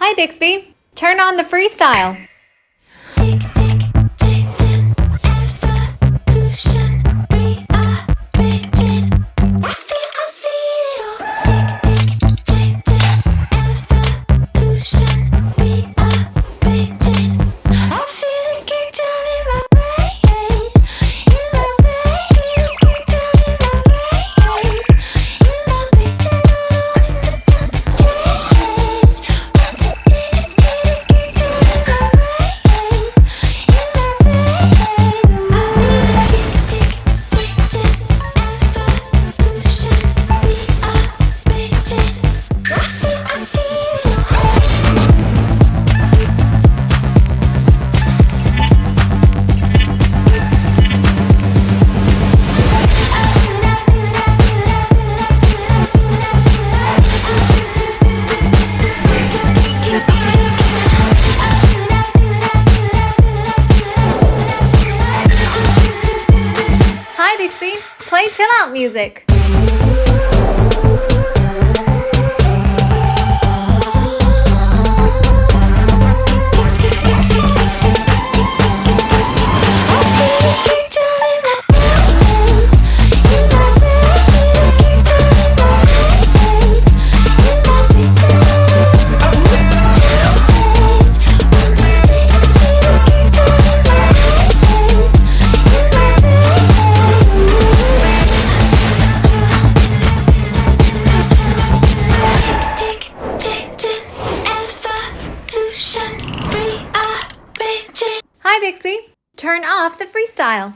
Hi, Bixby. Turn on the freestyle. play chill out music. Hi, Bixby. Turn off the freestyle.